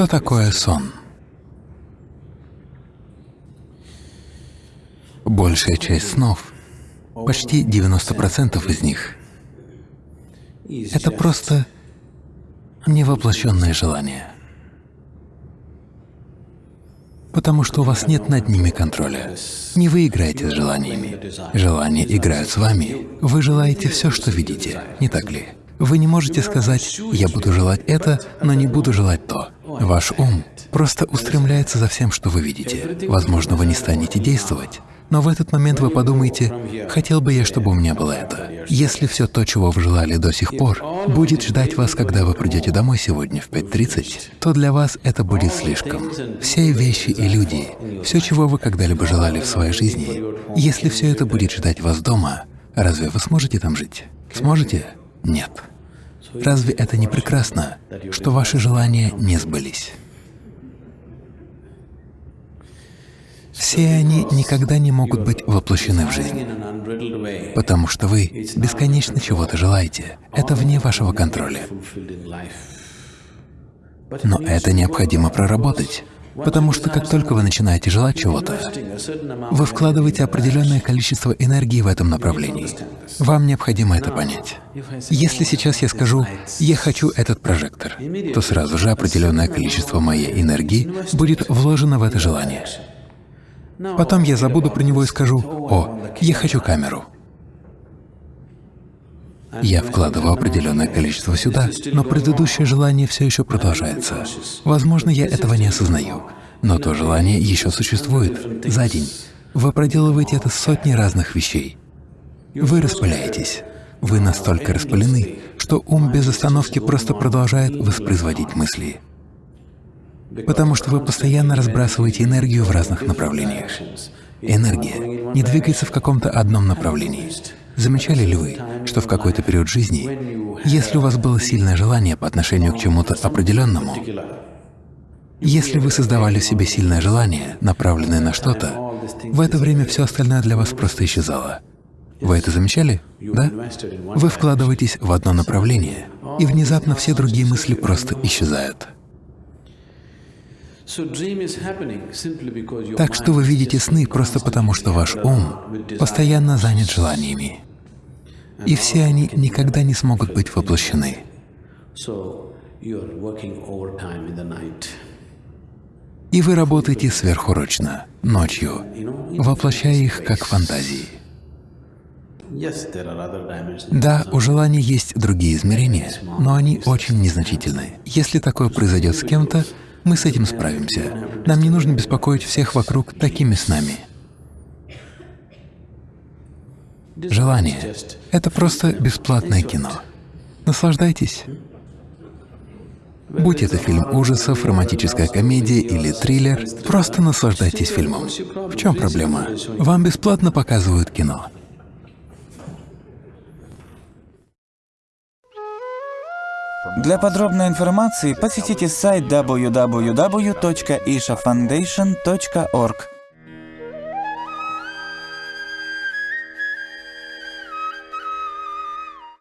Что такое сон? Большая часть снов, почти 90% из них — это просто невоплощенное желание. Потому что у вас нет над ними контроля. Не вы играете с желаниями. Желания играют с вами. Вы желаете все, что видите, не так ли? Вы не можете сказать «я буду желать это, но не буду желать то». Ваш ум просто устремляется за всем, что вы видите. Возможно, вы не станете действовать, но в этот момент вы подумаете, хотел бы я, чтобы у меня было это. Если все то, чего вы желали до сих пор, будет ждать вас, когда вы придете домой сегодня в 5.30, то для вас это будет слишком. Все вещи и люди, все, чего вы когда-либо желали в своей жизни, если все это будет ждать вас дома, разве вы сможете там жить? Сможете? Нет. Разве это не прекрасно, что ваши желания не сбылись? Все они никогда не могут быть воплощены в жизнь, потому что вы бесконечно чего-то желаете. Это вне вашего контроля. Но это необходимо проработать. Потому что как только вы начинаете желать чего-то, вы вкладываете определенное количество энергии в этом направлении. Вам необходимо это понять. Если сейчас я скажу «я хочу этот прожектор», то сразу же определенное количество моей энергии будет вложено в это желание. Потом я забуду про него и скажу, «О, я хочу камеру». Я вкладываю определенное количество сюда, но предыдущее желание все еще продолжается. Возможно, я этого не осознаю, но то желание еще существует за день. Вы проделываете это сотни разных вещей. Вы распыляетесь. Вы настолько распылены, что ум без остановки просто продолжает воспроизводить мысли потому что вы постоянно разбрасываете энергию в разных направлениях. Энергия не двигается в каком-то одном направлении. Замечали ли вы, что в какой-то период жизни, если у вас было сильное желание по отношению к чему-то определенному, если вы создавали в себе сильное желание, направленное на что-то, в это время все остальное для вас просто исчезало. Вы это замечали? Да? Вы вкладываетесь в одно направление, и внезапно все другие мысли просто исчезают. Так что вы видите сны просто потому, что ваш ум постоянно занят желаниями, и все они никогда не смогут быть воплощены. И вы работаете сверхурочно, ночью, воплощая их как фантазии. Да, у желаний есть другие измерения, но они очень незначительны. Если такое произойдет с кем-то, мы с этим справимся. Нам не нужно беспокоить всех вокруг такими снами. Желание — это просто бесплатное кино. Наслаждайтесь. Будь это фильм ужасов, романтическая комедия или триллер, просто наслаждайтесь фильмом. В чем проблема? Вам бесплатно показывают кино. Для подробной информации посетите сайт www.ishafoundation.org.